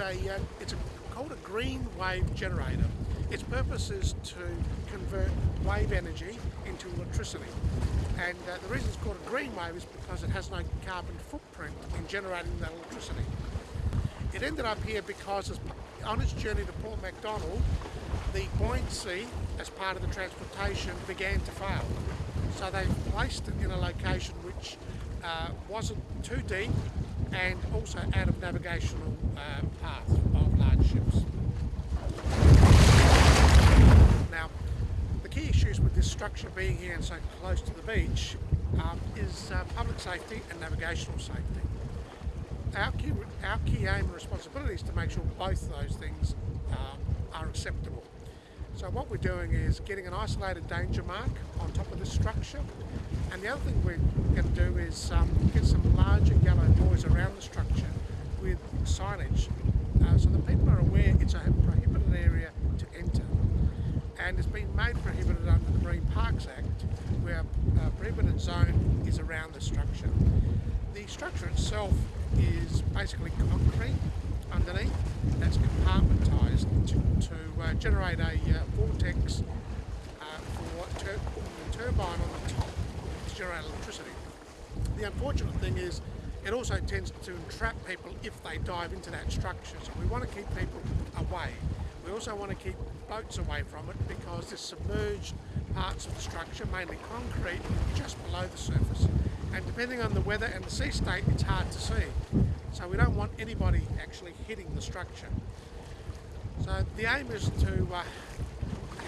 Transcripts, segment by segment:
a uh, it's a, called a green wave generator. Its purpose is to convert wave energy into electricity. And uh, the reason it's called a green wave is because it has no carbon footprint in generating that electricity. It ended up here because on its journey to Port MacDonnell, the buoyancy as part of the transportation began to fail. So they placed it in a location which uh, wasn't too deep and also out of navigational uh, path of large ships. Now, the key issues with this structure being here and so close to the beach um, is uh, public safety and navigational safety. Our key, our key aim and responsibility is to make sure both those things um, are acceptable. So what we're doing is getting an isolated danger mark on top of the structure and the other thing we're going to do is um, get some larger yellow buoys around the structure with signage uh, so that people are aware it's a prohibited area to enter. And it's been made prohibited under the Marine Parks Act where a prohibited zone is around the structure. The structure itself is basically concrete underneath that's compartmentised to, to uh, generate a uh, vortex uh, for tur the turbine on the top to generate electricity. The unfortunate thing is it also tends to entrap people if they dive into that structure so we want to keep people away. We also want to keep boats away from it because there's submerged parts of the structure, mainly concrete, just below the surface. And depending on the weather and the sea state, it's hard to see. So we don't want anybody actually hitting the structure. So the aim is to uh,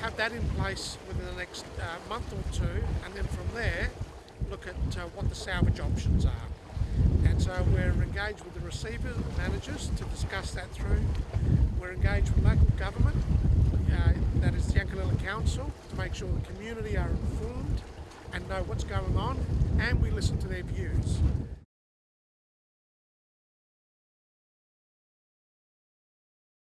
have that in place within the next uh, month or two and then from there look at uh, what the salvage options are. And so we're engaged with the receiver managers to discuss that through. We're engaged with local government, uh, that is the Yankalilla Council, to make sure the community are informed and know what's going on and we listen to their views.